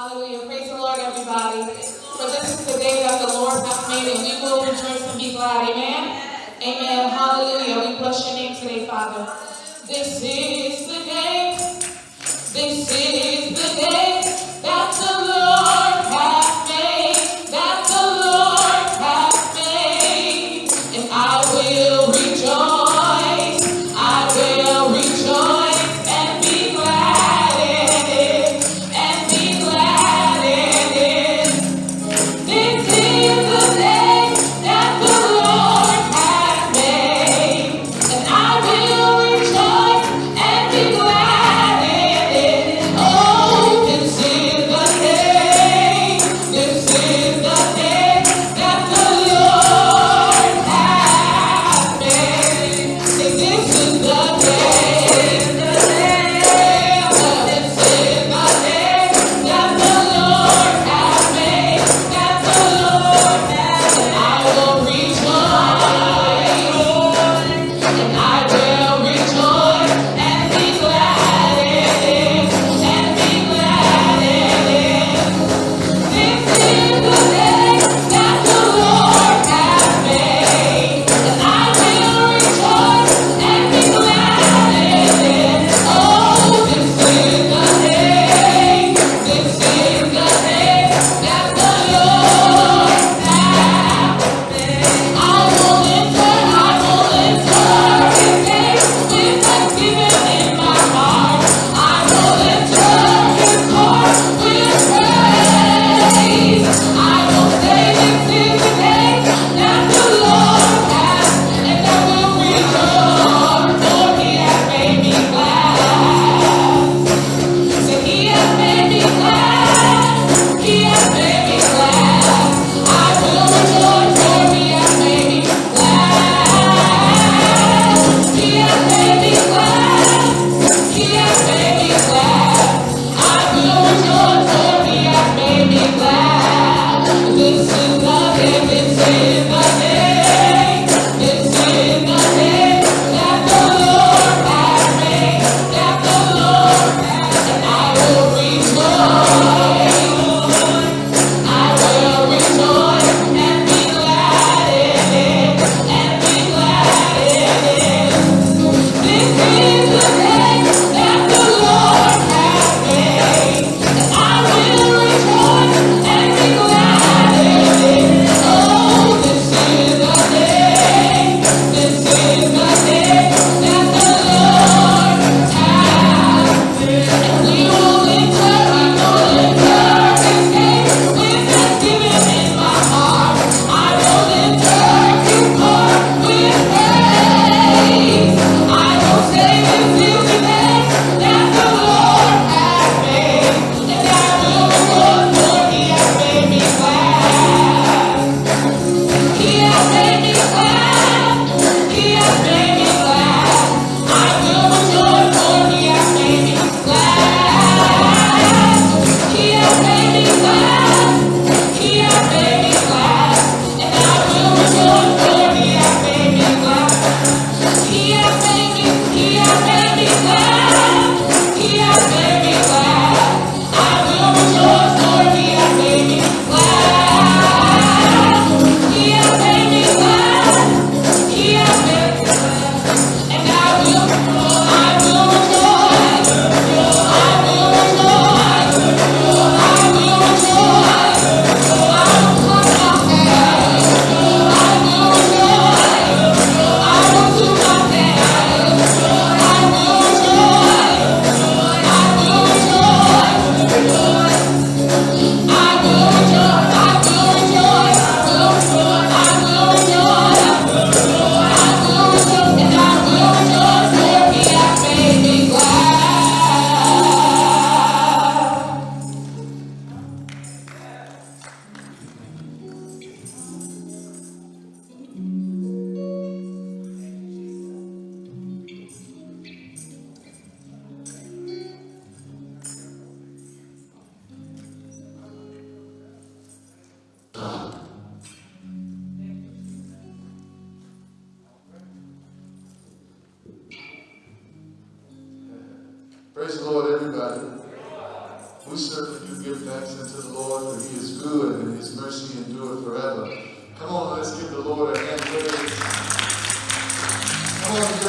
Hallelujah. Praise the Lord, everybody. For this is the day that the Lord hath made, and we will rejoice and be glad. Amen. Amen. Hallelujah. We bless your name today, Father. This is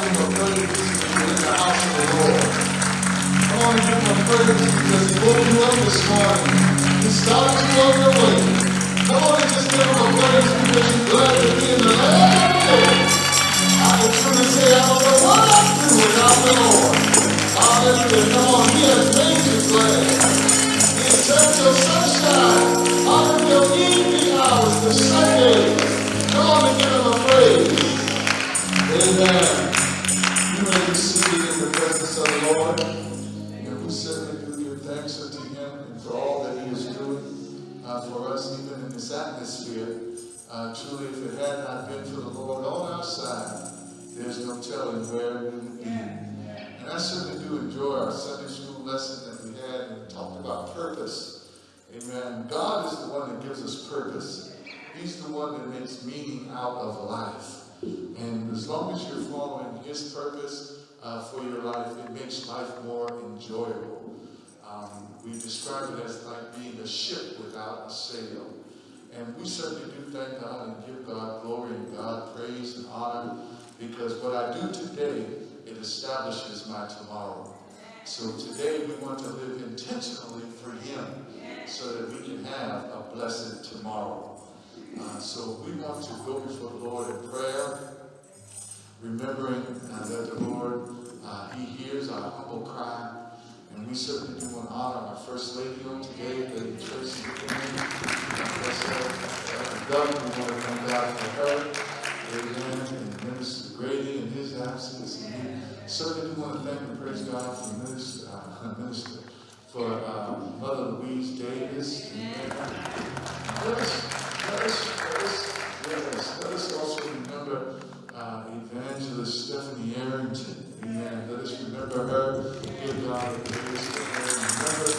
him a praise in the house of the Lord. Come on, give him a because he woke you up this morning. He started you on your way. Come on and just give him a praise because you're glad to be in the land of the living. I can truly say I don't know what I'd do without the Lord. Hallelujah. Come on, he has made you glad. He has turned your sunshine out of your evening hours to Sundays. Come on and give him a praise. Amen. Uh, for us, even in this atmosphere. Uh, truly, if it had not been for the Lord on our side, there's no telling where we would be. And I certainly do enjoy our Sunday school lesson that we had and talked about purpose. Amen. God is the one that gives us purpose. He's the one that makes meaning out of life. And as long as you're following His purpose uh, for your life, it makes life more enjoyable. Um, we describe it as like being a ship without a sail. And we certainly do thank God and give God glory and God praise and honor because what I do today, it establishes my tomorrow. So today we want to live intentionally for Him so that we can have a blessed tomorrow. Uh, so we want to go before the Lord in prayer, remembering uh, that the Lord, uh, He hears our humble cry. And we certainly do want to honor our First Lady on today, Lady Tracy Doug, we want to thank God for her. And Minister Grady in his absence. And we certainly want to thank and praise God for Minister, uh, Minister for uh, Mother Louise Davis. Amen. Let us, let us, let us, let us, let us also remember uh, Evangelist Stephanie Arrington. Amen. Let us remember her. Give God a praise for her. Remember,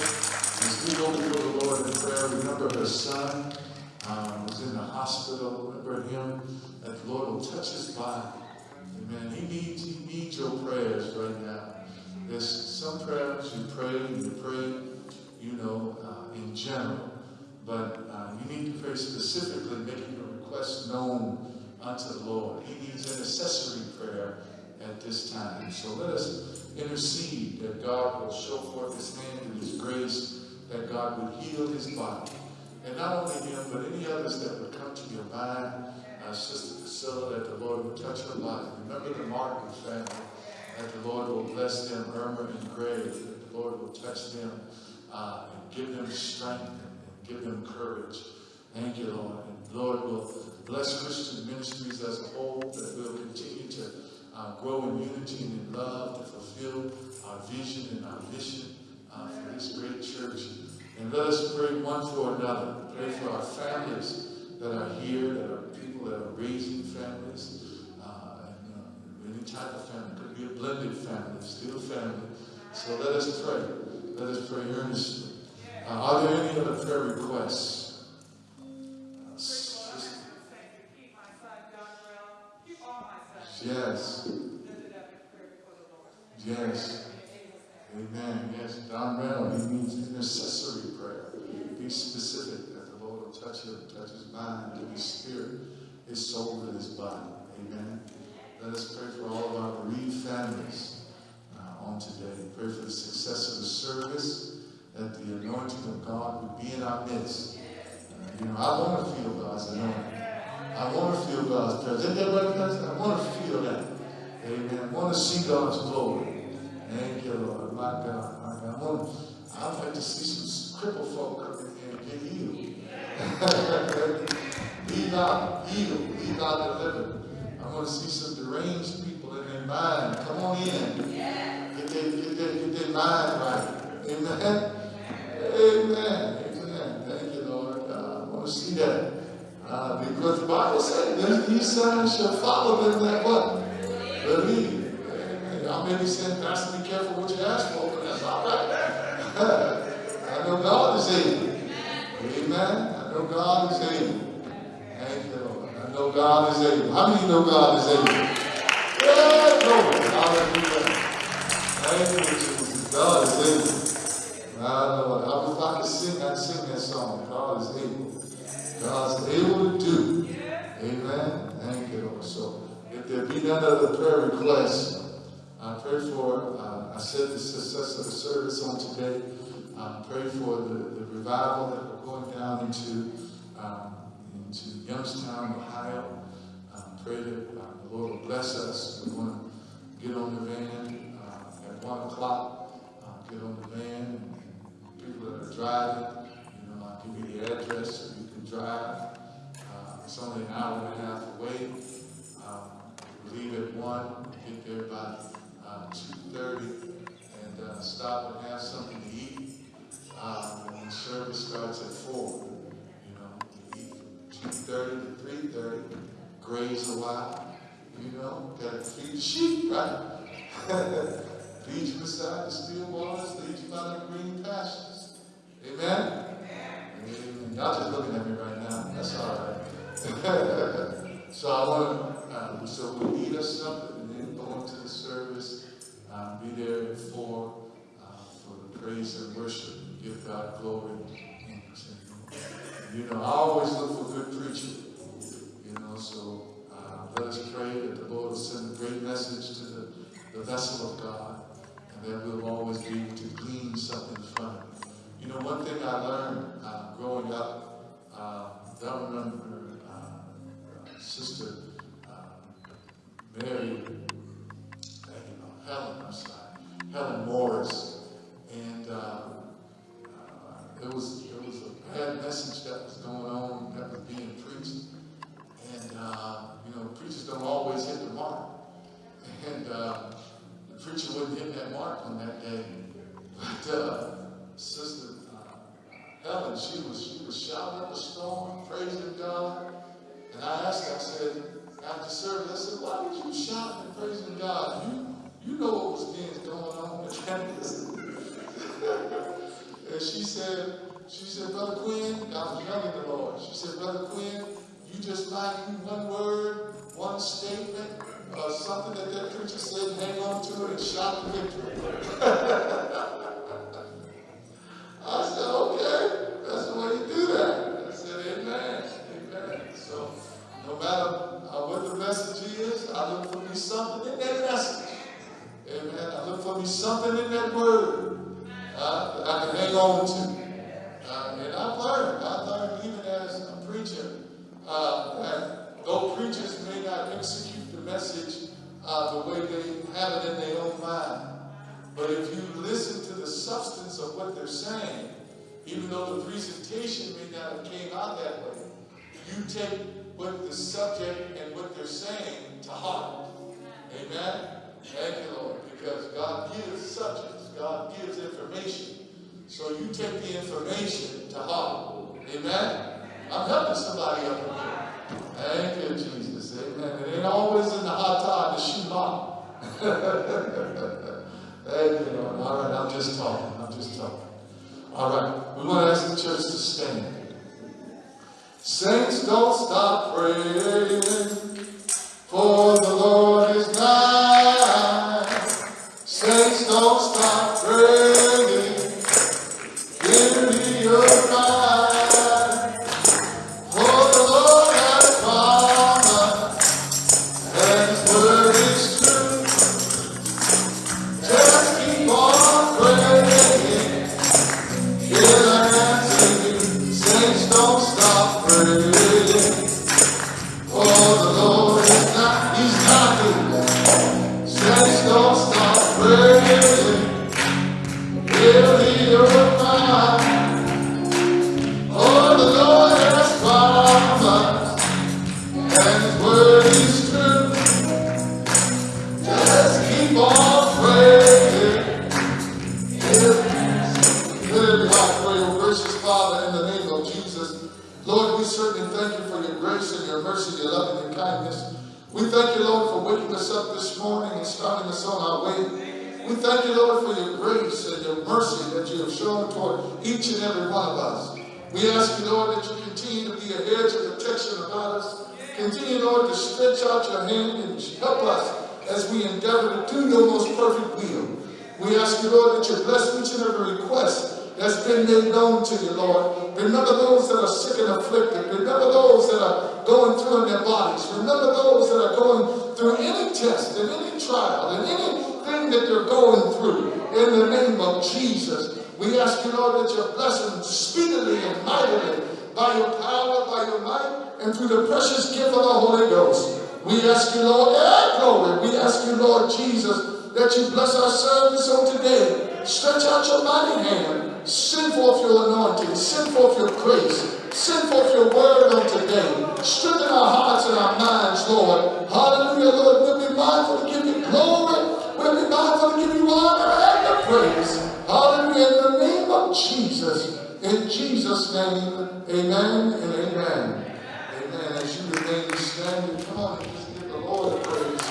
as we go before the Lord in prayer, remember her son um, was in the hospital. Remember him. That the Lord will touch his body. Amen. He needs, he needs your prayers right now. There's some prayers you pray and you pray, you know, uh, in general. But uh, you need to pray specifically, making your request known unto the Lord. He needs an intercessory prayer at this time. So let us intercede that God will show forth his hand and his grace, that God would heal his body. And not only him, but any others that would come to your mind, uh, Sister Priscilla, that the Lord would touch her body. Remember the Martin family, that the Lord will bless them, Irma and Greg, that the Lord will touch them uh, and give them strength and, and give them courage. Thank you, Lord. And Lord will bless Christian ministries as a whole, that we'll continue to uh, grow in unity and in love to fulfill our vision and our mission uh, for this great church. And let us pray one for another. Pray for our families that are here, that are people that are raising families, uh, and uh, any type of family. Could be a blended family, still family. So let us pray. Let us pray earnestly. Uh, are there any other prayer requests? Uh, sis- Yes. Yes. Amen. Yes. Don Reynolds, he needs intercessory prayer. Be specific that the Lord will touch him, touch his mind, give his spirit, his soul, and his body. Amen. Let us pray for all of our bereaved families uh, on today. Pray for the success of the service, that the anointing of God would be in our midst. Uh, you know, I want to feel God's anointing. I want to feel God's presence. Isn't that? I want to feel that. Amen. I want to see God's glory. Thank you, Lord. My God, my God. I want I'd like to see some crippled folk come in and get healed. be not healed, be not delivered. I want to see some deranged people in their mind. Come on in. Get their, get their, get their mind right. Amen. Amen. Amen. Thank you, Lord. Uh, I want to see that. Uh, because the Bible said, these signs shall follow them that what? Believe. Amen. Y'all may be saying, Pastor, be careful what you ask for, but that's all right. I know God is able. Amen. I know God is able. Thank you, Lord. I know God is able. How many know God is able? Yeah, Lord. Hallelujah. Thank you, Jesus. God is able. My Lord. I was to sing, I'd sing that song. God is able. God's able to do. Amen. Thank you. So if there be none other prayer requests, I pray for, uh, I said the success of the service on today. I pray for the, the revival that we're going down into, um, into Youngstown, Ohio. Um, pray that uh, the Lord will bless us. We want to get on the van uh, at 1 o'clock. Uh, get on the van. And people that are driving, you know, I'll give you the address drive. Uh, it's only an hour and a half away. Um, leave at 1, get there by uh, 2.30, and uh, stop and have something to eat. Um, and service starts at 4. You know, eat 2.30 to 3.30, graze a while. You know, got to feed the sheep, right? lead you beside the still waters, lead you by the green pastures. Amen? Amen. Y'all just looking at me right now. That's all right. so I want to, uh, so we eat us something and then go into the service. Uh, be there at four uh, for the praise and worship. Give God glory. And, you know, I always look for good preaching. You know, so uh, let us pray that the Lord will send a great message to the, the vessel of God and that we'll always be able to glean something from it. You know, one thing I learned uh, growing up, uh, I remember uh, Sister uh, Mary, know, Helen, I'm sorry, Helen Morris, and uh, uh, there was there was a bad message that was going on that was being preached, and uh, you know, preachers don't always hit the mark, and the preacher wouldn't hit that mark on that day, but Sister uh, Helen, she was she was shouting up a storm, praising God, and I asked her, I said, after service, I said, why did you shout and praising God? You you know what was being going on with campus. and she said, she said, Brother Quinn, I was young in the Lord. She said, Brother Quinn, you just like one word, one statement, uh, something that that preacher said, hang on to it and shout the victory. I said, okay, that's the way you do that. I said, amen, amen. So no matter what the message is, I look for me something in that message. Amen. I look for me something in that word I can hang on to. Uh, and I've learned, I've learned even as a preacher, uh, that though preachers may not execute the message uh, the way they have it in their own mind, but if you listen to the substance of what they're saying, even though the presentation may not have came out that way, you take what the subject and what they're saying to heart. Amen? Thank you, Lord, because God gives subjects, God gives information. So you take the information to heart. Amen? I'm helping somebody up here. Thank you, Jesus. Amen. It ain't always in the hot time to shoot off. Thank you, Lord. All right, I'm just talking. I'm just talking. All right, we want to ask the church to stand. Saints, don't stop praying, for the Lord is nigh. Saints, don't stop praying. Thank you, Lord, for your grace and your mercy that you have shown toward each and every one of us. We ask you, Lord, that you continue to be a hedge of protection about us. Continue, Lord, to stretch out your hand and help us as we endeavor to do your most perfect will. We ask you, Lord, that you bless each and every request that's been made known to you, Lord. Remember those that are sick and afflicted. Remember those that are going through in their bodies. Remember those that are going through any test and any trial and anything that they're going through. In the name of Jesus, we ask you, Lord, that you bless them speedily and mightily by your power, by your might, and through the precious gift of the Holy Ghost. We ask you, Lord, glory. We ask you, Lord Jesus, that you bless our service on today. Stretch out your mighty hand. Send forth your anointing. Send forth your grace. Send forth your word on today. Strengthen our hearts and our minds, Lord. Hallelujah, Lord. We'll be mindful to give you glory. We'll be mindful to give you honor and the praise. Hallelujah. In the name of Jesus. In Jesus' name, amen and amen. Amen. As you remain standing, come on and just give the Lord a praise.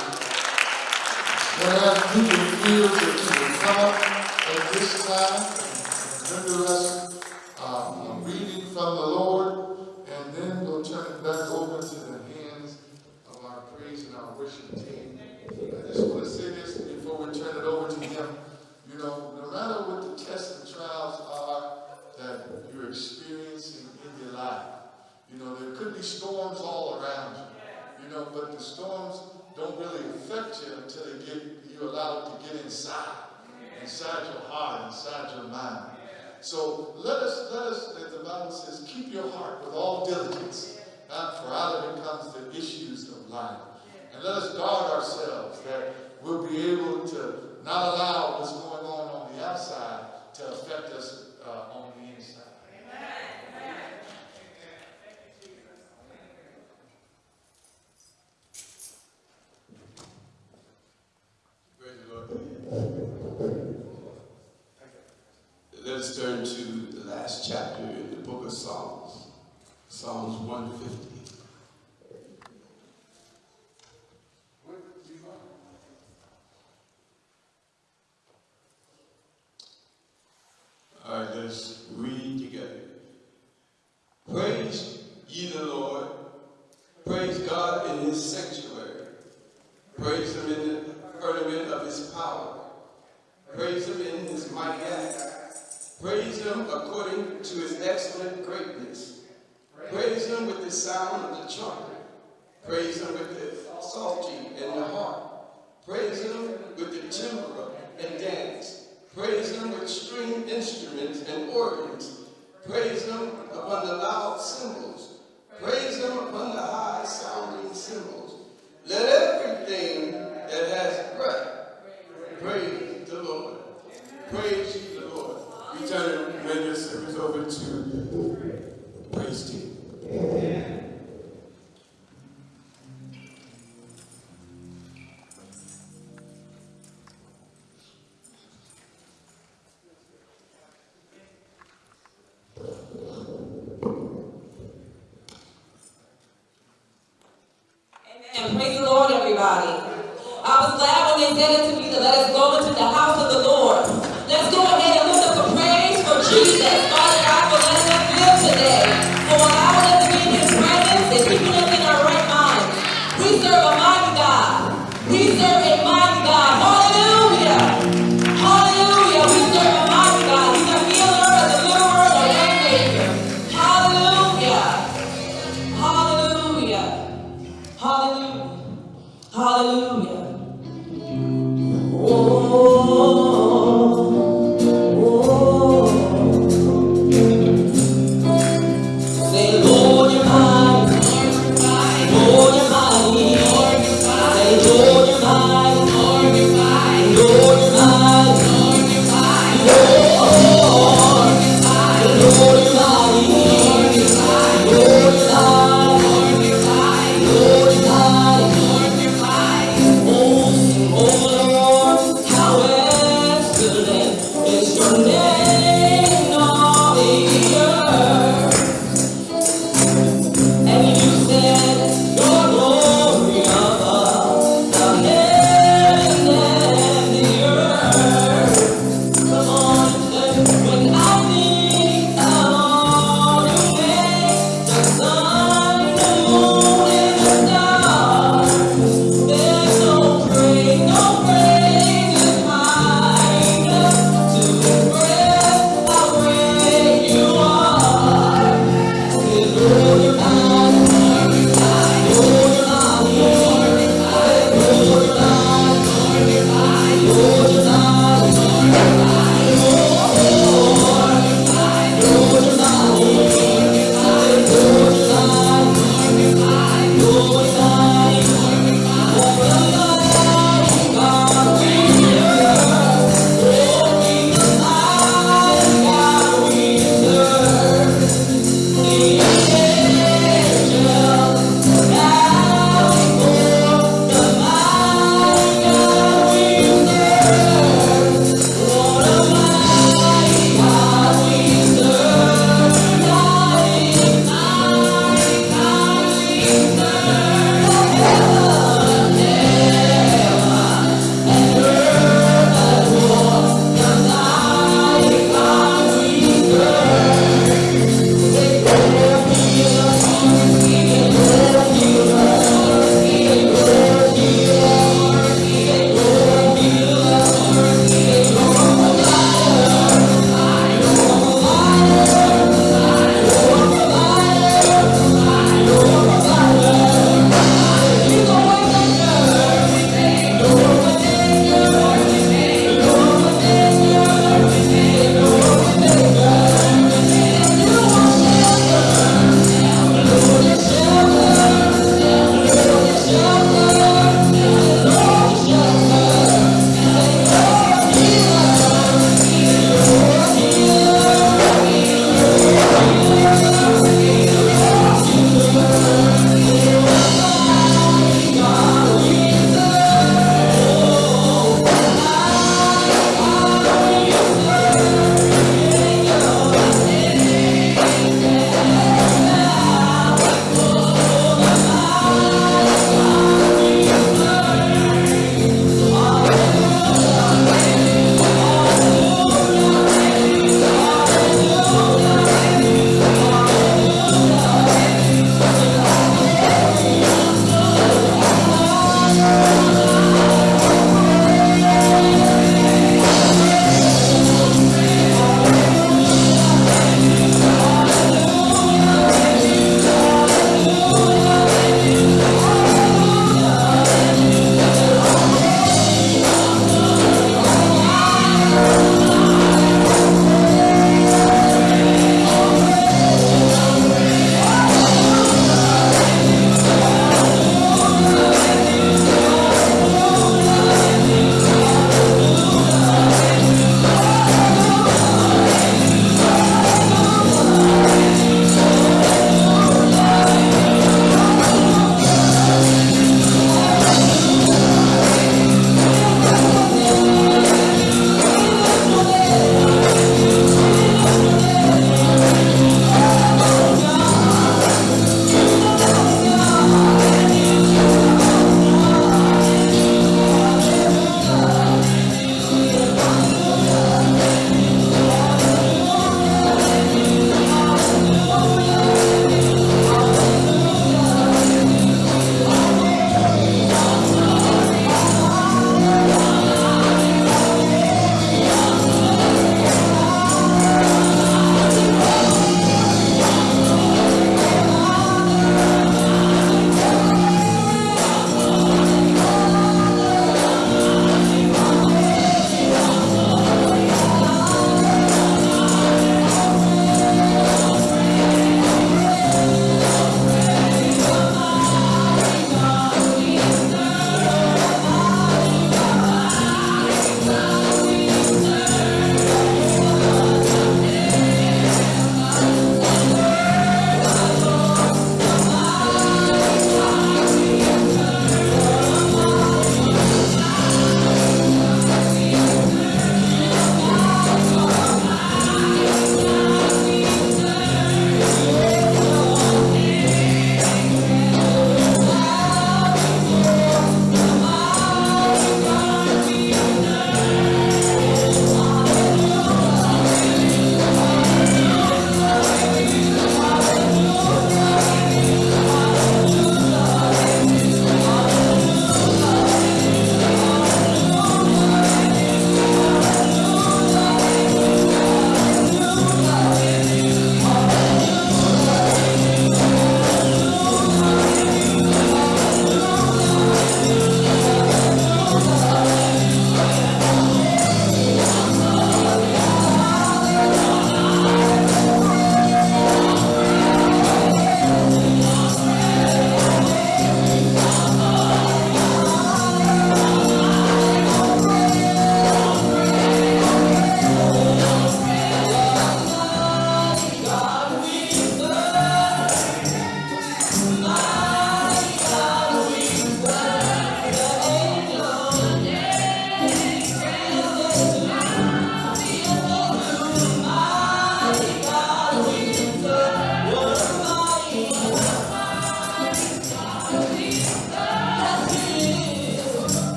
When I ask you to feel that you will come up at this time and render us um, reading from the Lord, and then we'll turn it back over to the hands of our praise and our worship team. I just want to say this we turn it over to him. You know, no matter what the tests and trials are that you're experiencing in your life, you know, there could be storms all around you. You know, but the storms don't really affect you until they get you allow allowed to get inside, inside your heart, inside your mind. So let us, let us, as the Bible says, keep your heart with all diligence, not for out of it comes the issues of life. And let us guard ourselves that we'll be able to not allow what's going on on the outside to affect us uh, on the inside. The Lord. Let us turn to the last chapter in the book of Psalms, Psalms 150. Right, let's read together. Praise ye the Lord. Praise God in his sanctuary. Praise him in the firmament of his power. Praise him in his mighty acts. Praise him according to his excellent greatness. Praise him with the sound of the trumpet. Praise him with the psaltery and the harp. Praise him with the timbrel and dance. Praise him with string instruments and organs. Praise him upon the loud cymbals. Praise him upon the high sounding cymbals. Let everything that has breath praise the Lord. Praise the Lord. We turn and render service over to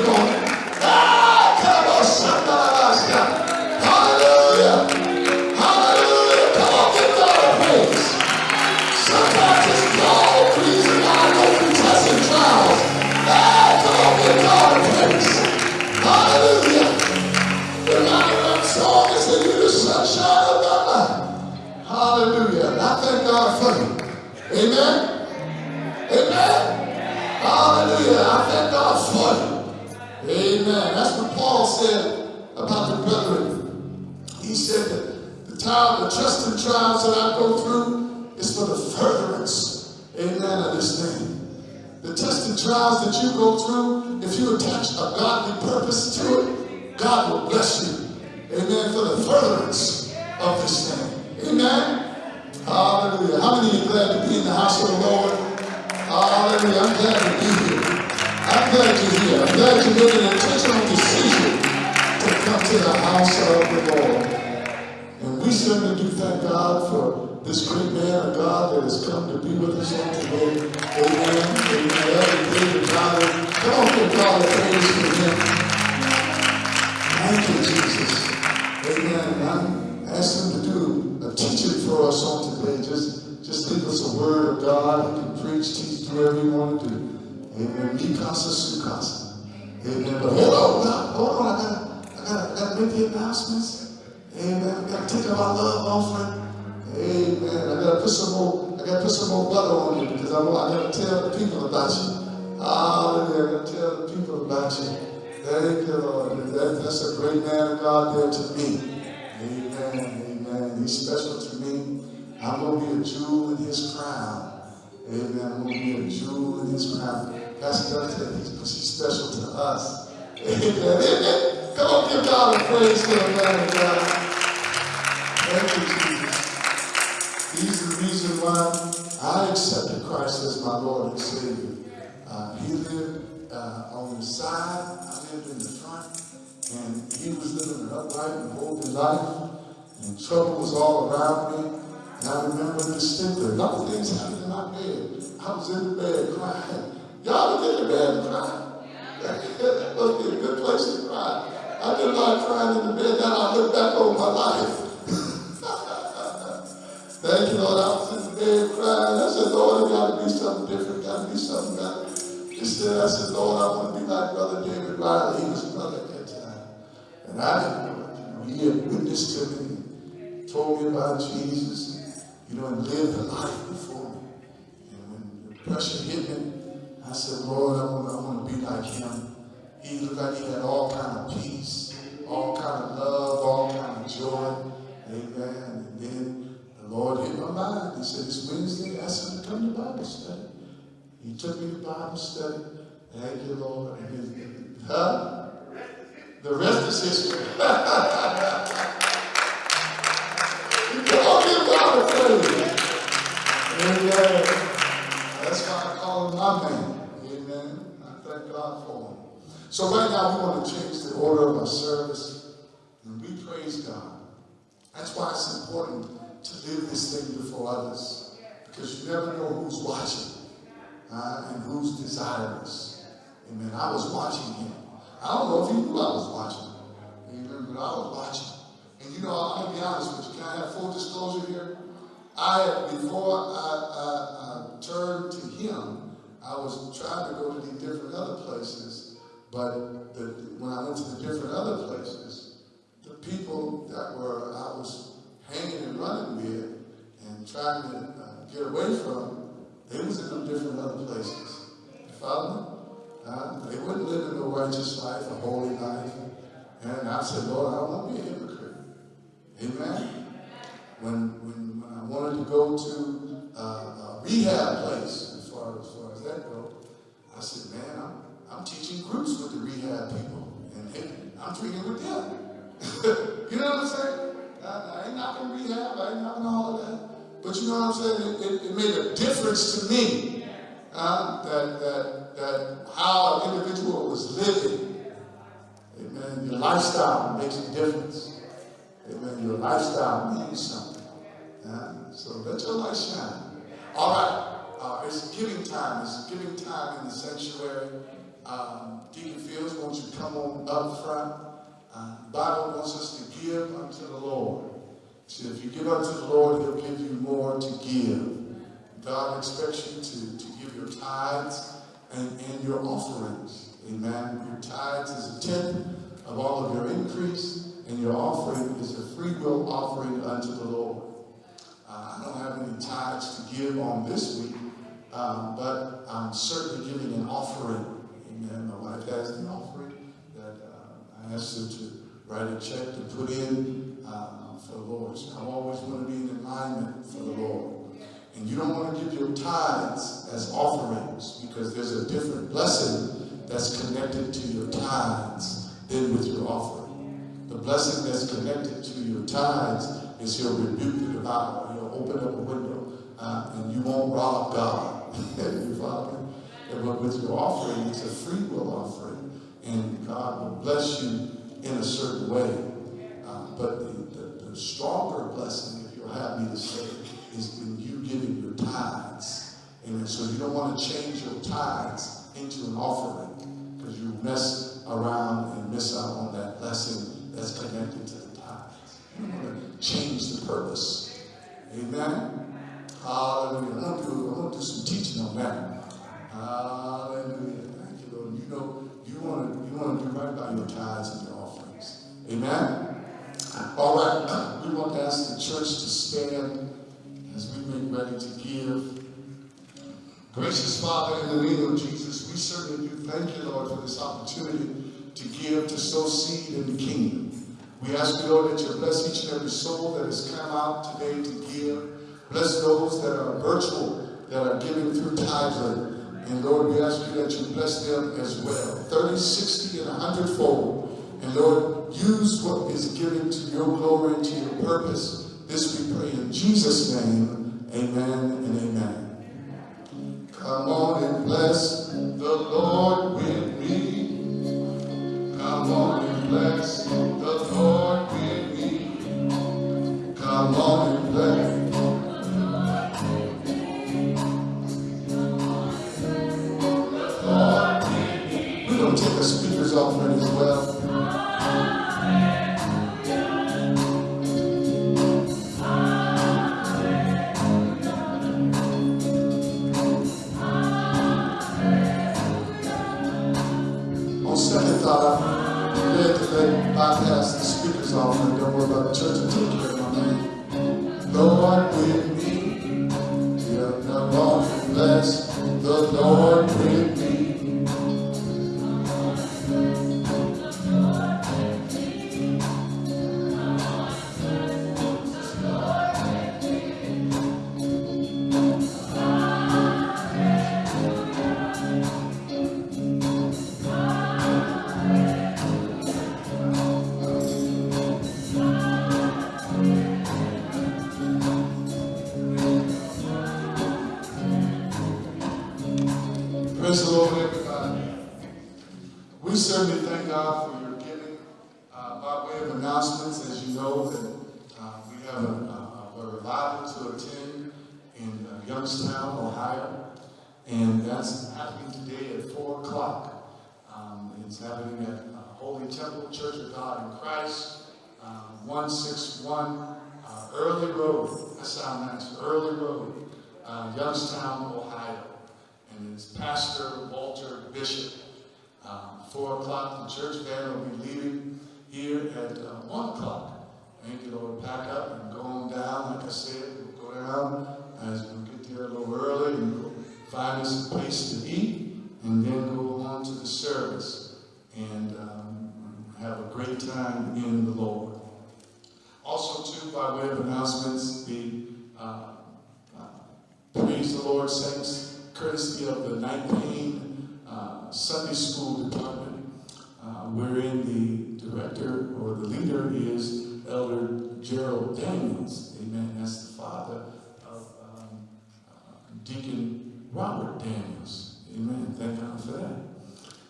the Lord. trials that I go through is for the furtherance, amen, of this name. The testing and trials that you go through, if you attach a godly purpose to it, God will bless you, amen, for the furtherance of this thing. Amen? Hallelujah. How many are glad to be in the house of the Lord? Hallelujah. I'm glad to be here. I'm glad you're here. I'm glad you made an intentional decision to come to the house of the Lord certainly do thank God for this great man of God that has come to be with us all today. Amen. Amen. Elder David Riley. Come on, give God a praise for him. Thank you, Jesus. Amen. And I ask him to do a teaching for us on today. Just, just give us a word of God. He can preach, teach, do whatever you want to do. Amen. Mi Sukasa. Amen. But hold on, hold on. I got, I got, I got to make the announcements. Amen. I gotta take our love offering. Amen. I gotta put some more, I gotta put some more butter on you because I want, I gotta tell the people about you. Hallelujah. I gotta tell the people about you. Thank you, Lord. That, that's a great man of God there to me. Amen. Amen. He's special to me. I'm gonna be a jewel in his crown. Amen. I'm gonna be a jewel in his crown. Pastor Dunn he's, he's special to us. Amen. Amen. Come on, give God a praise for the man of God. Thank you, Jesus. He's the reason why I accepted Christ as my Lord and Savior. Uh, he lived uh, on the side, I lived in the front, and he was living an upright and holy life, and trouble was all around me. And I remember distinctly, a of things happened in my bed. I was in the bed crying. Y'all was in the bed crying. that must a good place to cry. I did a lot of crying in the bed. Now Thank you, Lord. I was in the bed crying. I said, Lord, it got to be something different. Got to be something better. Instead, I said, Lord, I want to be like Brother David Riley. He was brother at that time. And I didn't know it. You know, he had witnessed to me, told me about Jesus, you know, and lived a life before me. And when the pressure hit me, I said, Lord, I want, I want to be like him. He looked like he had all kind of peace, all kind of love, all kind of joy. Amen. Lord hit my mind. He said, it's Wednesday. I said, come to Bible study. He took me to Bible study. Thank you, Lord. And huh? The rest is history. Come on, give God a praise. Amen. That's why I call him my man. Amen. I thank God for him. So right now we want to change the order of our service. And we praise God. That's why it's important to live this thing before others. Because you never know who's watching uh, and who's desirous. Amen. I was watching him. I don't know if he knew I was watching. Amen. But I was watching. And you know, I'm going to be honest with you. Can I have full disclosure here? I, before I, I, I turned to him, I was trying to go to the different other places. But the, when I went to the different other places, the people that were I was hanging and running with and trying to uh, get away from, they was in them different other places. You follow me? Uh, they wouldn't live in a righteous life, a holy life. And I said, Lord, I don't want to be a hypocrite. Amen? When, when, I wanted to go to uh, a rehab place, as far, as far as that goes, I said, man, I'm, I'm teaching groups with the rehab people. And hey, I'm treating with them. you know what I'm saying? I, I ain't knocking rehab, I ain't knocking all of that. But you know what I'm saying? It, it, it made a difference to me uh, that, that, that how an individual was living. Amen. Your lifestyle makes a difference. Amen. Your lifestyle means something. Uh, so let your light shine. All right. Uh, it's giving time. It's giving time in the sanctuary. Um, Deacon Fields wants you come on up front. Bible wants us to give unto the Lord. See, if you give unto the Lord, He'll give you more to give. God expects you to, to give your tithes and, and your offerings. Amen. Your tithes is a tenth of all of your increase, and your offering is a free will offering unto the Lord. Uh, I don't have any tithes to give on this week, um, but I'm certainly giving an offering. Amen. My wife has an offering that uh, I asked her to write a check to put in uh, for the Lord. So I always want to be in alignment for the Lord. And you don't want to give your tithes as offerings because there's a different blessing that's connected to your tithes than with your offering. The blessing that's connected to your tithes is he'll rebuke the devourer. He'll open up a window uh, and you won't rob God. you follow me? But with your offering, it's a free will offering. And God will bless you in a certain way. Uh, but the, the, the stronger blessing, if you'll have me to say, is in you giving your tithes. Amen. So you don't want to change your tithes into an offering because you mess around and miss out on that blessing that's connected to the tithes. You don't want to change the purpose. Amen. Hallelujah. I'm gonna do, I'm gonna do some teaching on that. Hallelujah. Thank you, Lord. You know, you want to you want to do right by your tithes and your. Amen. All right. Uh, we want to ask the church to stand as we make ready to give. Gracious Father, in the name of Jesus, we certainly do thank you, Lord, for this opportunity to give, to sow seed in the kingdom. We ask you, Lord, that you bless each and every soul that has come out today to give. Bless those that are virtual, that are giving through Tithe.ly. And Lord, we ask you that you bless them as well. 30, 60, and 100 fold. And Lord, use what is given to your glory and to your purpose. This we pray in Jesus' name. Amen and amen. Come on and bless the Lord with me. Come on and bless the Lord with me. Come on and bless. We're going to take a speaker's offering as well. On second thought, I'm led to let bypass the speaker's offering. Don't worry about the church and take care of my man. Lord with me. Yeah, come on and bless the Lord Church of God in Christ, um, 161 uh, Early Road. That sounds nice. Early Road, uh, Youngstown, Ohio and it's Pastor Walter Bishop. Um, four o'clock, the church band will be leaving here at uh, one o'clock. Thank you, Lord. Pack up and go on down. Like I said, we'll go down as we get there a little early and we'll find us a place to eat and then go on to the service and um, have a great time in the Lord. Also, too, by way of announcements, the uh, uh, Praise the Lord Saints courtesy of the Night Pain uh, Sunday School Department, uh, wherein the director or the leader is Elder Gerald Daniels. Amen. That's the father of um, uh, Deacon Robert Daniels. Amen. Thank God for that.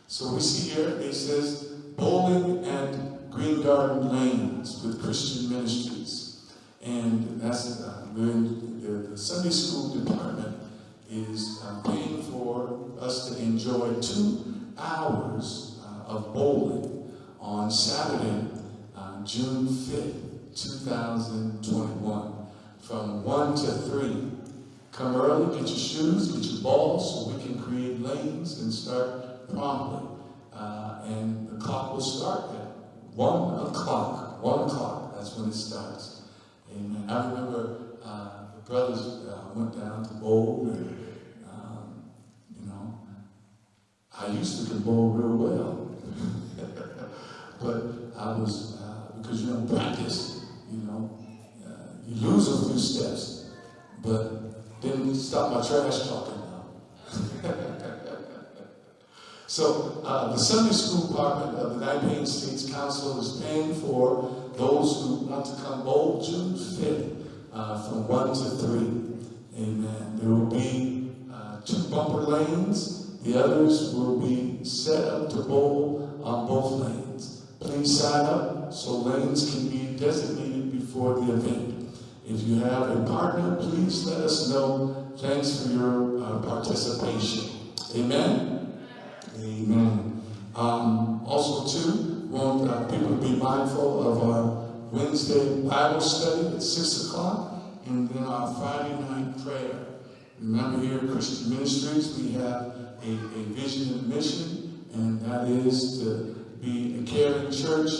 So we see here it says bowling and green garden lanes with Christian ministries. And that's uh, the, the Sunday school department is uh, paying for us to enjoy two hours uh, of bowling on Saturday, uh, June 5th, 2021, from 1 to 3. Come early, get your shoes, get your balls, so we can create lanes and start promptly. Uh, and clock will start at 1 o'clock. 1 o'clock, that's when it starts. Amen. I remember uh, the brothers uh, went down to bowl and um, you know, I used to bowl real well, but I was uh, because you don't practice, you know, uh, you lose a few steps, but didn't stop my trash talking now. so uh, the Sunday School Department of the Nine States Council is paying for those who want to come bowl June 5th uh, from 1 to 3. Amen. There will be uh, two bumper lanes. The others will be set up to bowl on both lanes. Please sign up so lanes can be designated before the event. If you have a partner, please let us know. Thanks for your uh, participation. Amen. Amen. Um, also, too, want uh, people to be mindful of our Wednesday Bible study at 6 o'clock and then our Friday night prayer. Remember here at Christian Ministries, we have a, a vision and mission, and that is to be a caring church,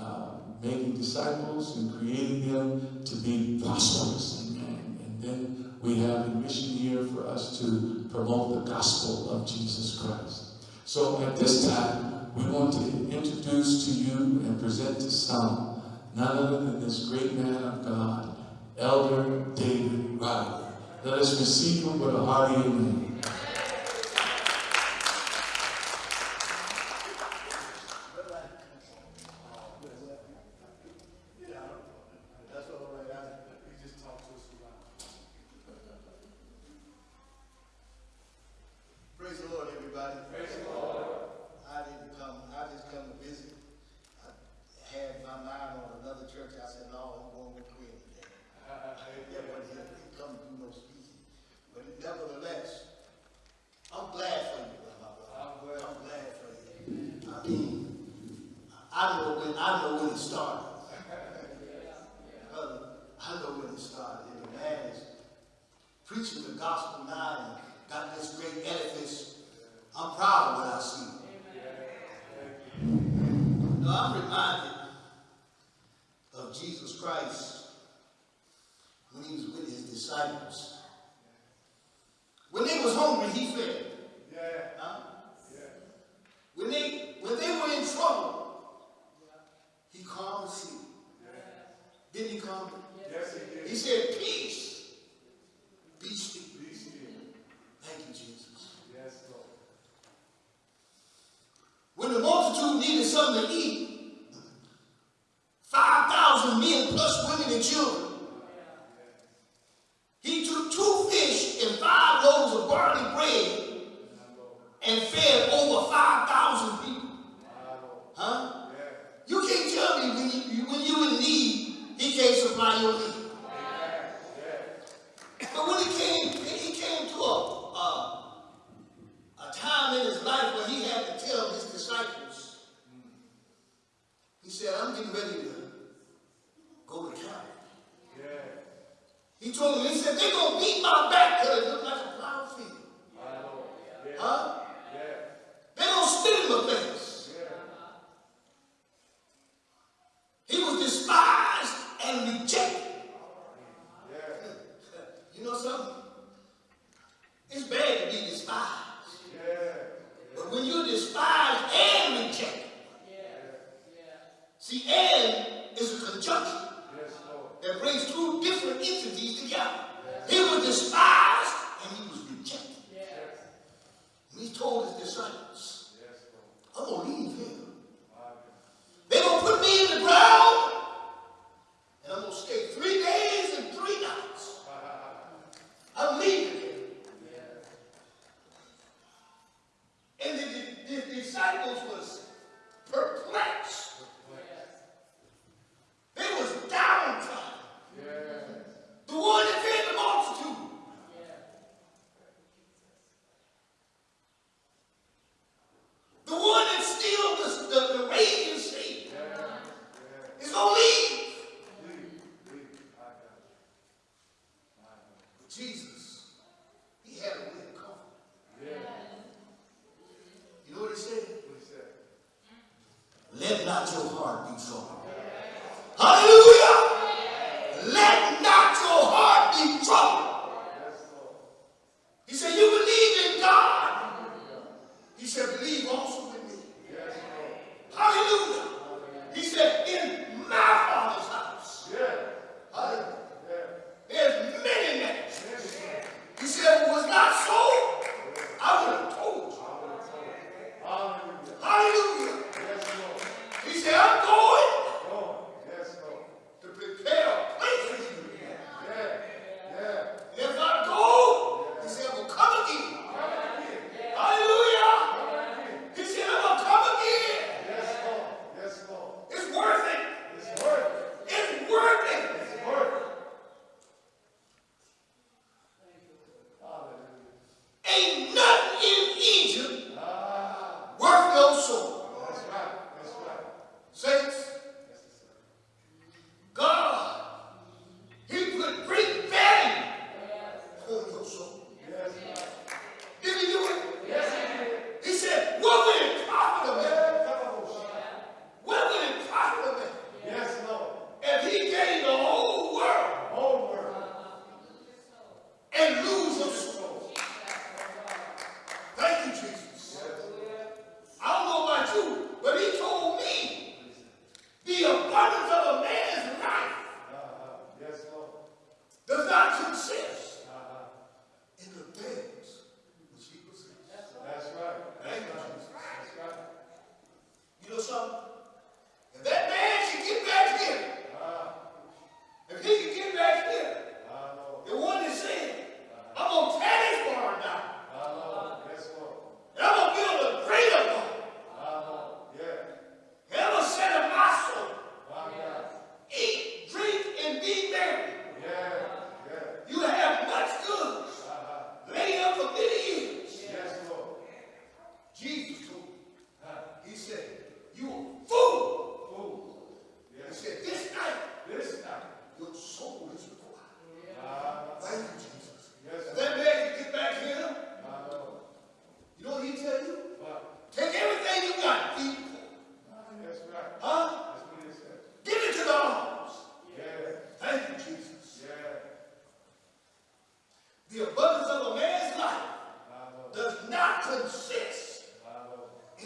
uh, making disciples and creating them to be prosperous. Amen. And then we have a mission here for us to promote the gospel of Jesus Christ. So at this time, we want to introduce to you and present to some none other than this great man of God, Elder David Riley. Let us receive him with a hearty amen. That's all right. I, he just talked to us about. Praise the Lord, everybody. Praise the Lord. I didn't come, I just come to visit. I had my mind on another church. I said, no, I'm going with Queen today. Yeah, but he didn't come do no speaking. But nevertheless, I'm glad for you, my brother. I'm glad. I'm glad for you. I mean, I know when, I know when it started. Brother, I know when it started. And the man is preaching the gospel now and got this great edifice. I'm proud of what I see. No, I'm reminded of Jesus Christ when he was with his disciples. When they was hungry, he fed. Huh? When they when they were in trouble, he calmed the sea. Didn't he calm them? Yes, he did. He said, Peace, be still. Be still. Thank you, Jesus. Yes, Lord. When the multitude needed something to eat, 5,000 men plus women and children, he took two fish and five loaves of barley bread and fed over 5,000 people. Huh? You can't tell me when you, when you in need, he can't supply your need. But when he came, he came to a, a, a time in his life where he had to tell his disciples, he said, I'm getting ready to go to Calvary. He told them, he said, they're going to beat my back till it look like a plowed field. Huh? They're going to spit in my face. He was despised and rejected. You know something? It's bad to be despised. But when you're despised and rejected, see, and is a conjunction that brings two different entities together. He was despised and he was rejected. And he told his disciples, I'm going to leave here. They're going to put me in the ground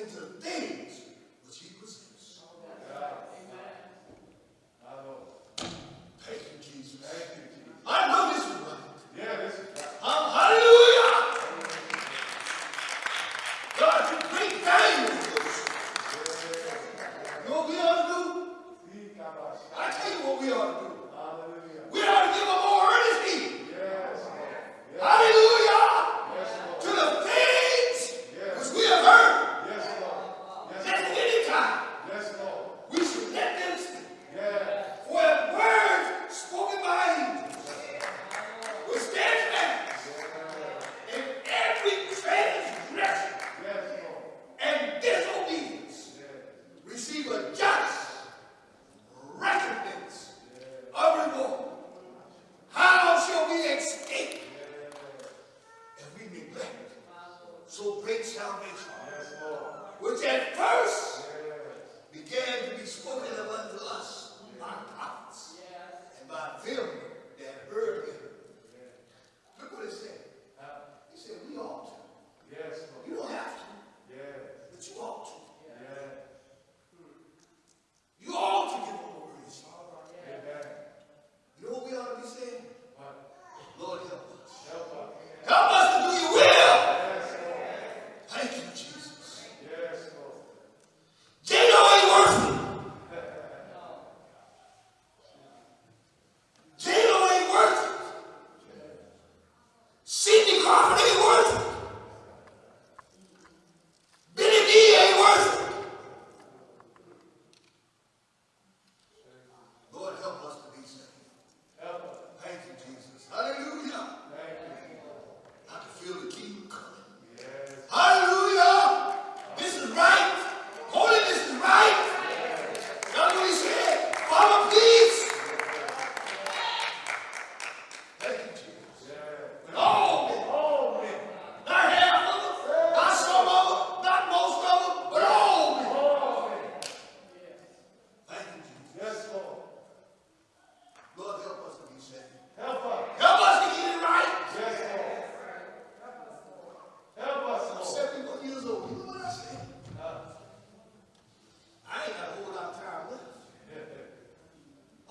into things.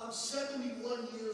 I'm 71 years